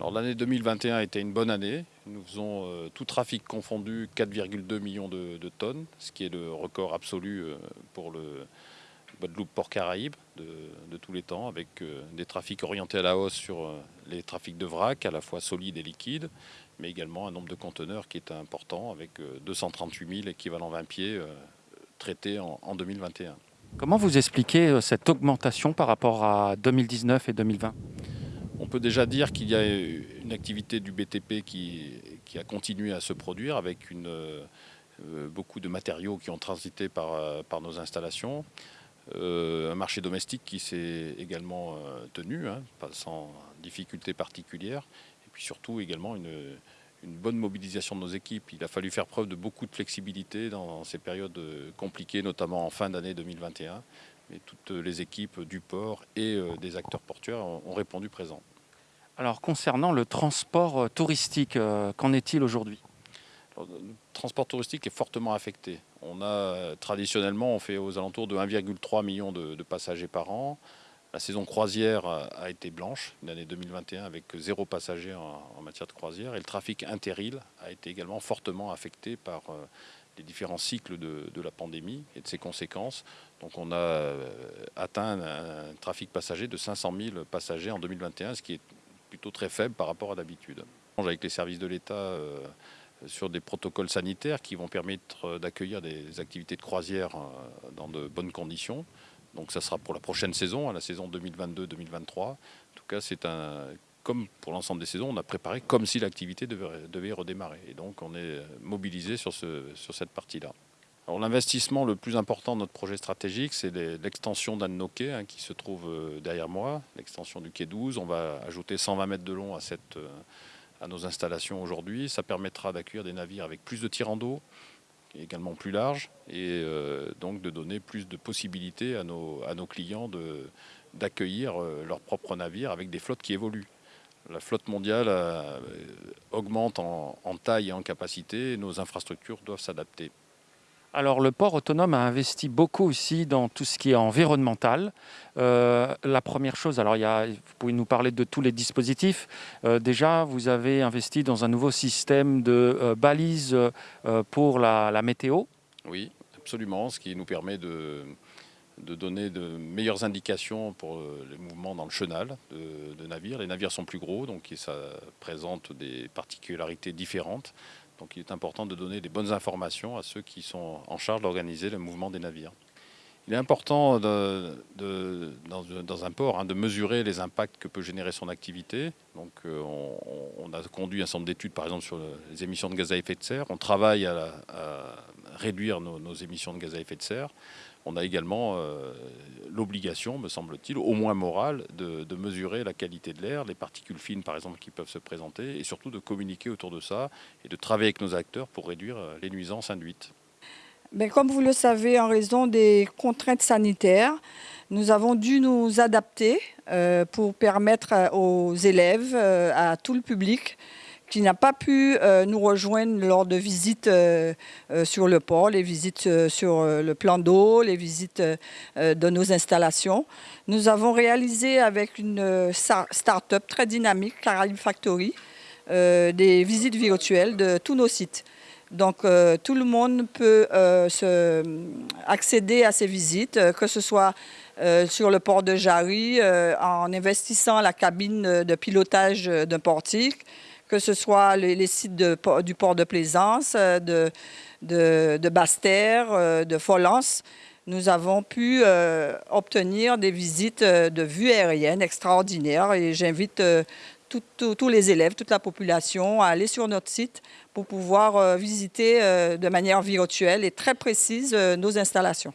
L'année 2021 a été une bonne année. Nous faisons euh, tout trafic confondu 4,2 millions de, tonnes, ce qui est le record absolu euh, pour le Guadeloupe-Port Caraïbes de, tous les temps, avec euh, des trafics orientés à la hausse sur les trafics de vrac, à la fois solides et liquides, mais également un nombre de conteneurs qui est important, avec 238 000 équivalents 20 pieds traités en, en 2021. Comment vous expliquez cette augmentation par rapport à 2019 et 2020 on peut déjà dire qu'il y a une activité du BTP qui, a continué à se produire avec euh, beaucoup de matériaux qui ont transité par, euh, nos installations. Euh, un marché domestique qui s'est également tenu, hein, sans difficulté particulière. Et puis surtout également une, bonne mobilisation de nos équipes. Il a fallu faire preuve de beaucoup de flexibilité dans ces périodes compliquées, notamment en fin d'année 2021. Mais toutes les équipes du port et des acteurs portuaires ont répondu présent. Alors concernant le transport euh, touristique, euh, qu'en est-il aujourd'hui? Le transport touristique est fortement affecté. On a euh, traditionnellement, on fait aux alentours de 1,3 million de, passagers par an. La saison croisière a été blanche, une année 2021 avec zéro passager en, matière de croisière. Et le trafic interil a été également fortement affecté par les différents cycles de, de, la pandémie et de ses conséquences. Donc on a atteint un trafic passager de 500 000 passagers en 2021, ce qui est plutôt très faible par rapport à d'habitude. Avec les services de l'État euh, sur des protocoles sanitaires qui vont permettre euh, d'accueillir des activités de croisière euh, dans de bonnes conditions. Donc ça sera pour la prochaine saison, à la saison 2022-2023. En tout cas, c'est un, comme pour l'ensemble des saisons, on a préparé comme si l'activité devait, redémarrer. Et donc on est mobilisé sur cette partie-là. L'investissement le plus important de notre projet stratégique, c'est l'extension d'un de nos quais qui se trouve euh, derrière moi, l'extension du quai 12. On va ajouter 120 mètres de long euh, à nos installations aujourd'hui. Ça permettra d'accueillir des navires avec plus de tirants d'eau, également plus larges, et euh, donc de donner plus de possibilités à nos, à nos clients d'accueillir leurs propres navires avec des flottes qui évoluent. La flotte mondiale augmente en, en taille et en capacité, et nos infrastructures doivent s'adapter. Alors le port autonome a investi beaucoup aussi dans tout ce qui est environnemental. Euh, la première chose, alors il y a, vous pouvez nous parler de tous les dispositifs. Euh, déjà, vous avez investi dans un nouveau système de euh, balises pour la, météo. Oui, absolument, ce qui nous permet de, donner de meilleures indications pour les mouvements dans le chenal de navires. Les navires sont plus gros, donc ça présente des particularités différentes. Donc il est important de donner des bonnes informations à ceux qui sont en charge d'organiser le mouvement des navires. Il est important dans, un port hein, de mesurer les impacts que peut générer son activité. Donc, euh, on, a conduit un centre d'études, par exemple, sur les émissions de gaz à effet de serre. On travaille à, réduire nos, émissions de gaz à effet de serre. On a également euh, l'obligation, me semble-t-il, au moins morale, de, mesurer la qualité de l'air, les particules fines, par exemple, qui peuvent se présenter, et surtout de communiquer autour de ça et de travailler avec nos acteurs pour réduire euh, les nuisances induites. Comme vous le savez, en raison des contraintes sanitaires, nous avons dû nous adapter euh, pour permettre aux élèves, à tout le public, qui n'a pas pu nous rejoindre lors de visites sur le port, les visites sur le plan d'eau, les visites de nos installations. Nous avons réalisé avec une start-up très dynamique, Caraïbe Factory, des visites virtuelles de tous nos sites. Donc euh, tout le monde peut euh, accéder à ces visites, euh, que ce soit sur le port de Jarry, en investissant la cabine de pilotage d'un portique, que ce soit les, sites du port de Plaisance, de, de, de Basse-Terre, de Folance. Nous avons pu obtenir des visites de vue aérienne extraordinaires et j'invite tous les élèves, toute la population à aller sur notre site pour pouvoir euh, visiter euh, de manière virtuelle et très précise euh, nos installations.